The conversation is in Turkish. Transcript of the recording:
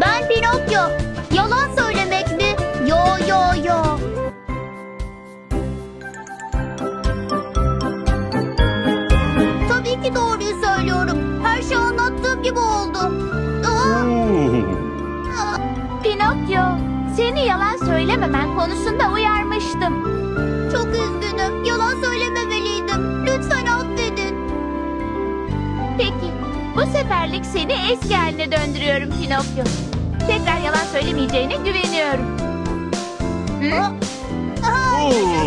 Ben Pinokyo. Yalan söylemek mi? Yo yo yo. Tabii ki doğruyu söylüyorum. Her şey anlattığım gibi oldu. Aa, aa. Pinokyo, seni yalan söylememen konusunda uyarmıştım. Çok üzgünüm. Yalan söylememeliydim. Lütfen affedin. Peki, bu seferlik seni eski haline döndürüyorum Pinokyo. Tekrar yalan söylemeyeceğine güveniyorum. Hı? Yaşasın.